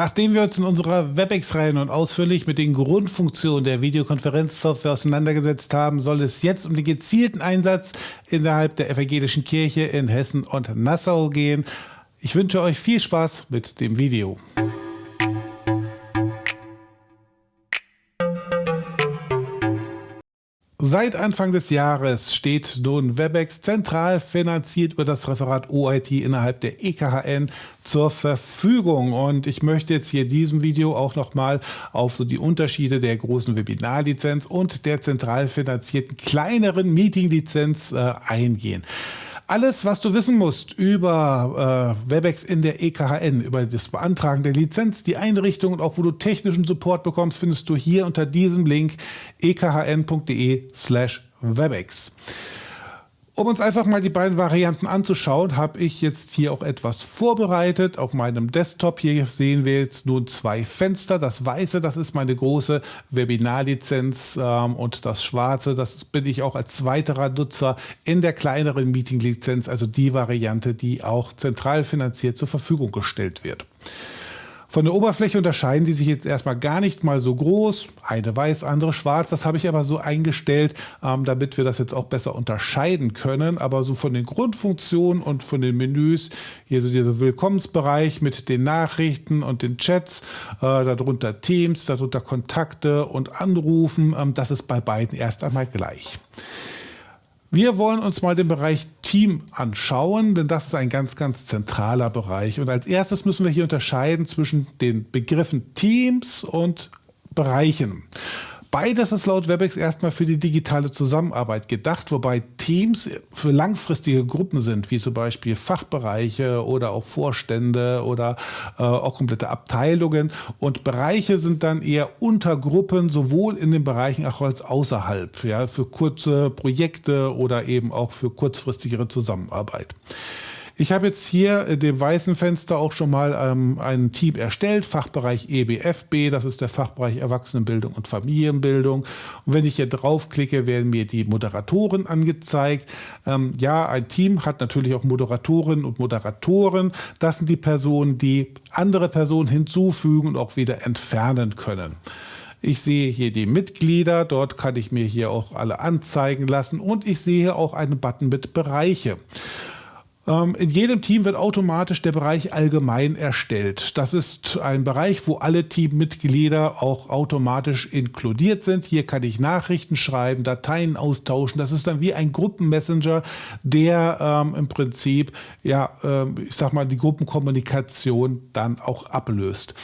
Nachdem wir uns in unserer WebEx-Reihe nun ausführlich mit den Grundfunktionen der Videokonferenzsoftware auseinandergesetzt haben, soll es jetzt um den gezielten Einsatz innerhalb der evangelischen Kirche in Hessen und Nassau gehen. Ich wünsche euch viel Spaß mit dem Video. Seit Anfang des Jahres steht nun WebEx zentral finanziert über das Referat OIT innerhalb der EKHN zur Verfügung. Und ich möchte jetzt hier in diesem Video auch nochmal auf so die Unterschiede der großen Webinarlizenz und der zentral finanzierten kleineren Meetinglizenz äh, eingehen. Alles, was du wissen musst über äh, WebEx in der EKHN, über das Beantragen der Lizenz, die Einrichtung und auch wo du technischen Support bekommst, findest du hier unter diesem Link ekhn.de slash WebEx. Um uns einfach mal die beiden Varianten anzuschauen, habe ich jetzt hier auch etwas vorbereitet. Auf meinem Desktop hier sehen wir jetzt nun zwei Fenster. Das weiße, das ist meine große Webinarlizenz ähm, und das schwarze, das bin ich auch als weiterer Nutzer in der kleineren Meeting-Lizenz, also die Variante, die auch zentral finanziert zur Verfügung gestellt wird. Von der Oberfläche unterscheiden die sich jetzt erstmal gar nicht mal so groß. Eine weiß, andere schwarz. Das habe ich aber so eingestellt, ähm, damit wir das jetzt auch besser unterscheiden können. Aber so von den Grundfunktionen und von den Menüs, hier so dieser Willkommensbereich mit den Nachrichten und den Chats, äh, darunter Teams, darunter Kontakte und Anrufen, ähm, das ist bei beiden erst einmal gleich. Wir wollen uns mal den Bereich Team anschauen, denn das ist ein ganz, ganz zentraler Bereich. Und als erstes müssen wir hier unterscheiden zwischen den Begriffen Teams und Bereichen. Beides ist laut WebEx erstmal für die digitale Zusammenarbeit gedacht, wobei Teams für langfristige Gruppen sind, wie zum Beispiel Fachbereiche oder auch Vorstände oder äh, auch komplette Abteilungen. Und Bereiche sind dann eher Untergruppen, sowohl in den Bereichen auch als außerhalb, ja, für kurze Projekte oder eben auch für kurzfristigere Zusammenarbeit. Ich habe jetzt hier in dem weißen Fenster auch schon mal ähm, ein Team erstellt, Fachbereich EBFB, das ist der Fachbereich Erwachsenenbildung und Familienbildung. Und wenn ich hier draufklicke, werden mir die Moderatoren angezeigt. Ähm, ja, ein Team hat natürlich auch Moderatorinnen und Moderatoren. Das sind die Personen, die andere Personen hinzufügen und auch wieder entfernen können. Ich sehe hier die Mitglieder, dort kann ich mir hier auch alle anzeigen lassen und ich sehe auch einen Button mit Bereiche. Ähm, in jedem Team wird automatisch der Bereich allgemein erstellt. Das ist ein Bereich, wo alle Teammitglieder auch automatisch inkludiert sind. Hier kann ich Nachrichten schreiben, Dateien austauschen. Das ist dann wie ein Gruppenmessenger, der ähm, im Prinzip, ja, ähm, ich sag mal, die Gruppenkommunikation dann auch ablöst.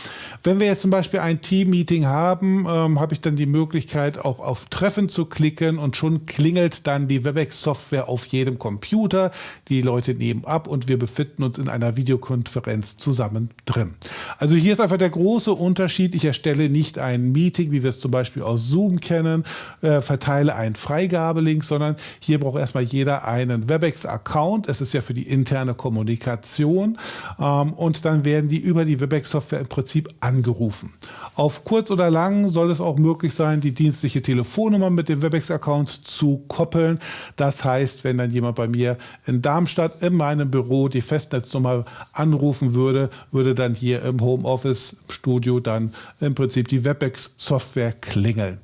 Wenn wir jetzt zum Beispiel ein Team-Meeting haben, ähm, habe ich dann die Möglichkeit, auch auf Treffen zu klicken und schon klingelt dann die WebEx-Software auf jedem Computer. Die Leute nehmen geben ab und wir befinden uns in einer Videokonferenz zusammen drin. Also hier ist einfach der große Unterschied. Ich erstelle nicht ein Meeting, wie wir es zum Beispiel aus Zoom kennen, äh, verteile einen Freigabelink, sondern hier braucht erstmal jeder einen WebEx-Account. Es ist ja für die interne Kommunikation ähm, und dann werden die über die WebEx-Software im Prinzip angerufen. Auf kurz oder lang soll es auch möglich sein, die dienstliche Telefonnummer mit dem WebEx-Account zu koppeln. Das heißt, wenn dann jemand bei mir in Darmstadt im meinem Büro die Festnetznummer anrufen würde, würde dann hier im Homeoffice-Studio dann im Prinzip die WebEx-Software klingeln.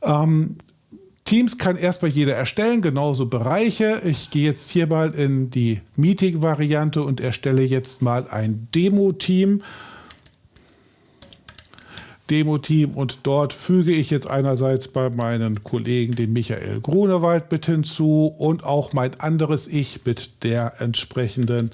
Ähm, Teams kann erstmal jeder erstellen, genauso Bereiche. Ich gehe jetzt hier mal in die Meeting-Variante und erstelle jetzt mal ein Demo-Team. Demo-Team und dort füge ich jetzt einerseits bei meinen Kollegen den Michael Grunewald mit hinzu und auch mein anderes Ich mit der entsprechenden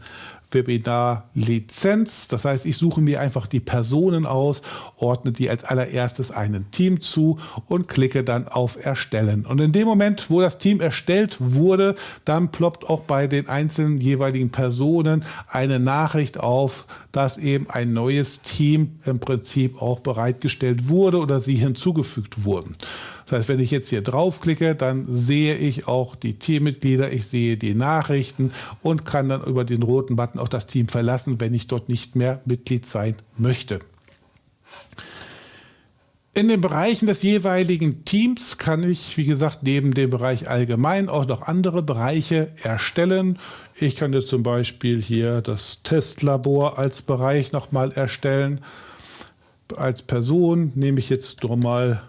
Webinar-Lizenz. Das heißt, ich suche mir einfach die Personen aus, ordne die als allererstes einem Team zu und klicke dann auf Erstellen. Und in dem Moment, wo das Team erstellt wurde, dann ploppt auch bei den einzelnen jeweiligen Personen eine Nachricht auf, dass eben ein neues Team im Prinzip auch bereitgestellt wurde oder sie hinzugefügt wurden. Das heißt, wenn ich jetzt hier draufklicke, dann sehe ich auch die Teammitglieder, ich sehe die Nachrichten und kann dann über den roten Button auch das Team verlassen, wenn ich dort nicht mehr Mitglied sein möchte. In den Bereichen des jeweiligen Teams kann ich, wie gesagt, neben dem Bereich allgemein auch noch andere Bereiche erstellen. Ich kann jetzt zum Beispiel hier das Testlabor als Bereich nochmal erstellen. Als Person nehme ich jetzt doch mal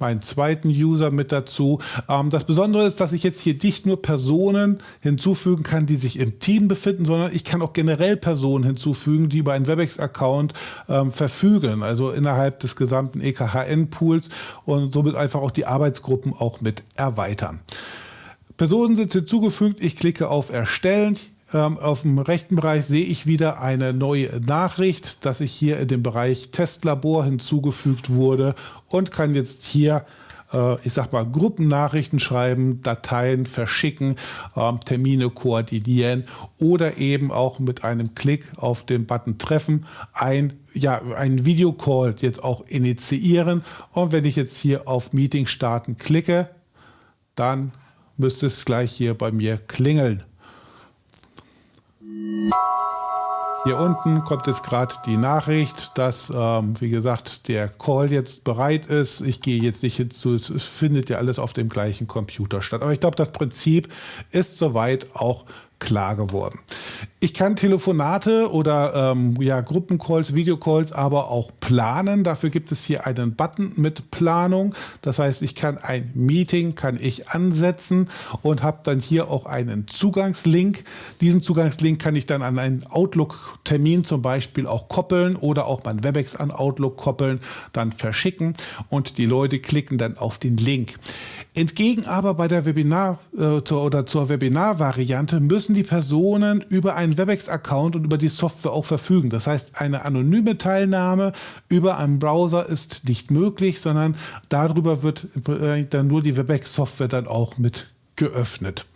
meinen zweiten User mit dazu. Ähm, das Besondere ist, dass ich jetzt hier nicht nur Personen hinzufügen kann, die sich im Team befinden, sondern ich kann auch generell Personen hinzufügen, die über einen WebEx-Account ähm, verfügen, also innerhalb des gesamten EKHN-Pools und somit einfach auch die Arbeitsgruppen auch mit erweitern. Personen sind hinzugefügt, ich klicke auf Erstellen, auf dem rechten Bereich sehe ich wieder eine neue Nachricht, dass ich hier in dem Bereich Testlabor hinzugefügt wurde und kann jetzt hier äh, ich sag mal, Gruppennachrichten schreiben, Dateien verschicken, ähm, Termine koordinieren oder eben auch mit einem Klick auf den Button Treffen ein, ja, einen Videocall jetzt auch initiieren. Und wenn ich jetzt hier auf Meeting starten klicke, dann müsste es gleich hier bei mir klingeln. Hier unten kommt jetzt gerade die Nachricht, dass, ähm, wie gesagt, der Call jetzt bereit ist. Ich gehe jetzt nicht hinzu, es findet ja alles auf dem gleichen Computer statt. Aber ich glaube, das Prinzip ist soweit auch klar geworden. Ich kann Telefonate oder ähm, ja, Gruppencalls, Videocalls aber auch planen. Dafür gibt es hier einen Button mit Planung. Das heißt, ich kann ein Meeting kann ich ansetzen und habe dann hier auch einen Zugangslink. Diesen Zugangslink kann ich dann an einen Outlook-Termin zum Beispiel auch koppeln oder auch mein Webex an Outlook koppeln, dann verschicken und die Leute klicken dann auf den Link. Entgegen aber bei der Webinar äh, zur, oder zur Webinar-Variante müssen die Personen über einen WebEx-Account und über die Software auch verfügen. Das heißt, eine anonyme Teilnahme über einen Browser ist nicht möglich, sondern darüber wird äh, dann nur die WebEx-Software dann auch mit geöffnet.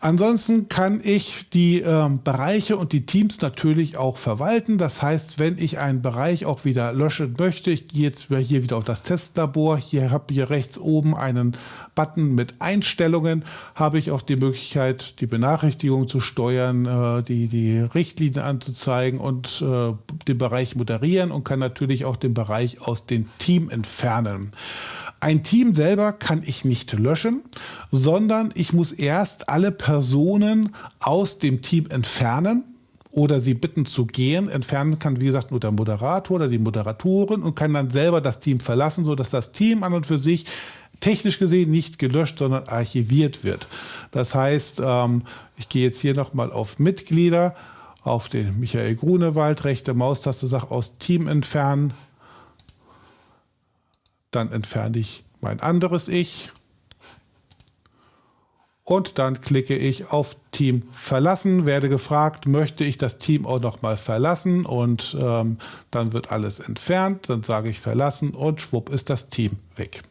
Ansonsten kann ich die äh, Bereiche und die Teams natürlich auch verwalten. Das heißt, wenn ich einen Bereich auch wieder löschen möchte, ich gehe jetzt hier wieder auf das Testlabor, hier habe ich rechts oben einen Button mit Einstellungen, habe ich auch die Möglichkeit, die Benachrichtigung zu steuern, äh, die, die Richtlinien anzuzeigen und äh, den Bereich moderieren und kann natürlich auch den Bereich aus dem Team entfernen. Ein Team selber kann ich nicht löschen, sondern ich muss erst alle Personen aus dem Team entfernen oder sie bitten zu gehen. Entfernen kann, wie gesagt, nur der Moderator oder die Moderatorin und kann dann selber das Team verlassen, sodass das Team an und für sich technisch gesehen nicht gelöscht, sondern archiviert wird. Das heißt, ähm, ich gehe jetzt hier nochmal auf Mitglieder, auf den Michael Grunewald, rechte Maustaste, sage aus Team entfernen, dann entferne ich mein anderes Ich und dann klicke ich auf Team verlassen, werde gefragt, möchte ich das Team auch noch mal verlassen und ähm, dann wird alles entfernt, dann sage ich verlassen und schwupp ist das Team weg.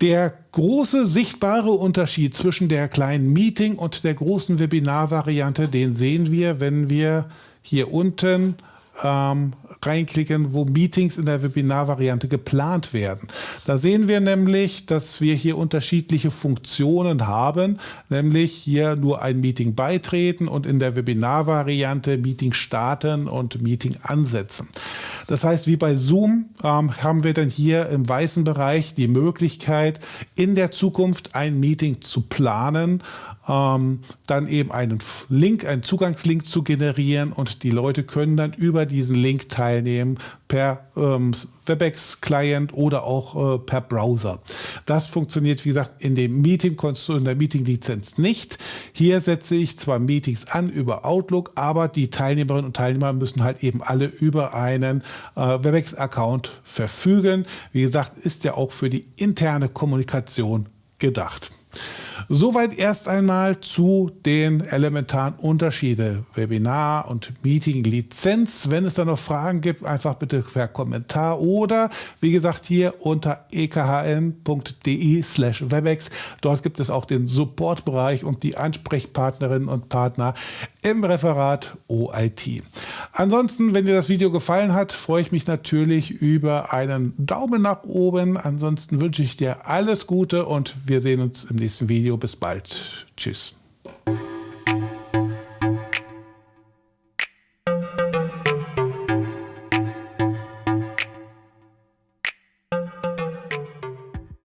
Der große sichtbare Unterschied zwischen der kleinen Meeting und der großen Webinar-Variante, den sehen wir, wenn wir hier unten ähm, reinklicken, wo Meetings in der Webinar-Variante geplant werden. Da sehen wir nämlich, dass wir hier unterschiedliche Funktionen haben, nämlich hier nur ein Meeting beitreten und in der Webinar-Variante Meeting starten und Meeting ansetzen. Das heißt, wie bei Zoom ähm, haben wir dann hier im weißen Bereich die Möglichkeit, in der Zukunft ein Meeting zu planen, ähm, dann eben einen Link, einen Zugangslink zu generieren und die Leute können dann über diesen Link teilnehmen per ähm, WebEx-Client oder auch äh, per Browser. Das funktioniert, wie gesagt, in dem Meeting, in der Meeting-Lizenz nicht. Hier setze ich zwar Meetings an über Outlook, aber die Teilnehmerinnen und Teilnehmer müssen halt eben alle über einen äh, WebEx-Account verfügen. Wie gesagt, ist ja auch für die interne Kommunikation gedacht. Soweit erst einmal zu den elementaren Unterschieden Webinar und Meeting Lizenz. Wenn es da noch Fragen gibt, einfach bitte per Kommentar oder wie gesagt hier unter ekhn.de slash webex. Dort gibt es auch den Supportbereich und die Ansprechpartnerinnen und Partner im Referat OIT. Ansonsten, wenn dir das Video gefallen hat, freue ich mich natürlich über einen Daumen nach oben. Ansonsten wünsche ich dir alles Gute und wir sehen uns im nächsten Video. Bis bald. Tschüss.